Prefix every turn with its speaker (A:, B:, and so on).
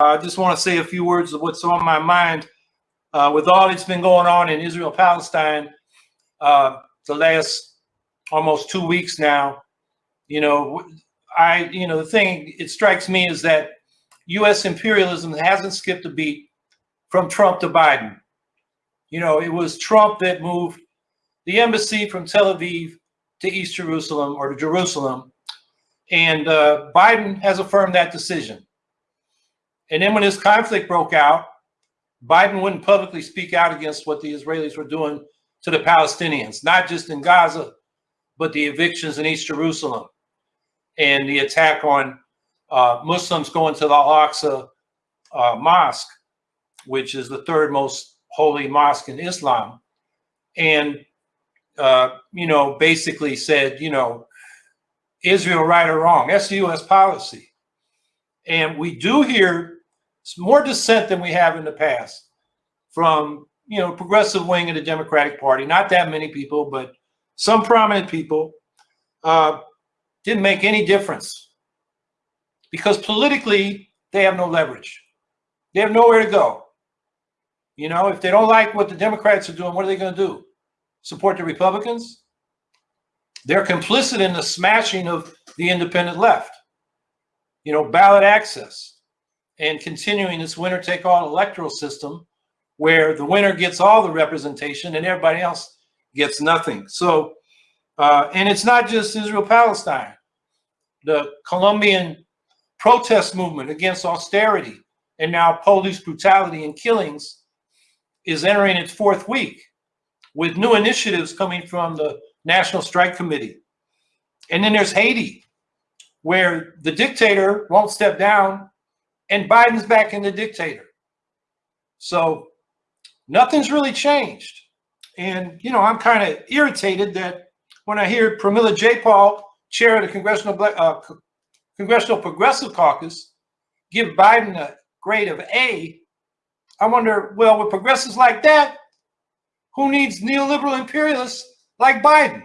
A: I just want to say a few words of what's on my mind uh, with all that's been going on in Israel Palestine uh, the last almost two weeks now. You know, I, you know, the thing it strikes me is that U.S. imperialism hasn't skipped a beat from Trump to Biden. You know, it was Trump that moved the embassy from Tel Aviv to East Jerusalem or to Jerusalem. And uh, Biden has affirmed that decision. And then when this conflict broke out, Biden wouldn't publicly speak out against what the Israelis were doing to the Palestinians, not just in Gaza, but the evictions in East Jerusalem and the attack on uh, Muslims going to the Al-Aqsa uh, Mosque, which is the third most holy mosque in Islam. And, uh, you know, basically said, you know, Israel right or wrong. That's the U.S. policy. And we do hear more dissent than we have in the past from, you know, progressive wing of the Democratic Party. Not that many people, but some prominent people uh, didn't make any difference because politically they have no leverage. They have nowhere to go. You know, if they don't like what the Democrats are doing, what are they going to do? Support the Republicans? They're complicit in the smashing of the independent left. You know, ballot access and continuing this winner take all electoral system where the winner gets all the representation and everybody else gets nothing. So, uh, and it's not just Israel Palestine. The Colombian protest movement against austerity and now police brutality and killings is entering its fourth week with new initiatives coming from the National Strike Committee. And then there's Haiti, where the dictator won't step down and Biden's back in the dictator. So nothing's really changed. And, you know, I'm kind of irritated that when I hear Pramila Jayapal, chair of the Congressional, uh, Congressional Progressive Caucus, give Biden a grade of A I wonder, well, with progressives like that, who needs neoliberal imperialists like Biden?